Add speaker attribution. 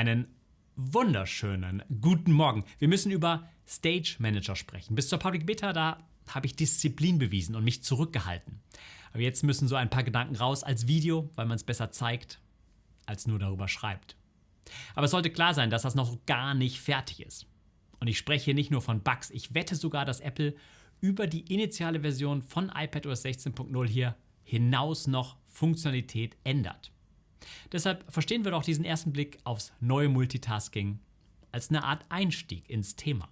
Speaker 1: Einen wunderschönen guten Morgen. Wir müssen über Stage Manager sprechen. Bis zur Public Beta, da habe ich Disziplin bewiesen und mich zurückgehalten. Aber jetzt müssen so ein paar Gedanken raus als Video, weil man es besser zeigt, als nur darüber schreibt. Aber es sollte klar sein, dass das noch gar nicht fertig ist. Und ich spreche hier nicht nur von Bugs, ich wette sogar, dass Apple über die initiale Version von iPadOS 16.0 hier hinaus noch Funktionalität ändert. Deshalb verstehen wir doch diesen ersten Blick aufs neue Multitasking als eine Art Einstieg ins Thema.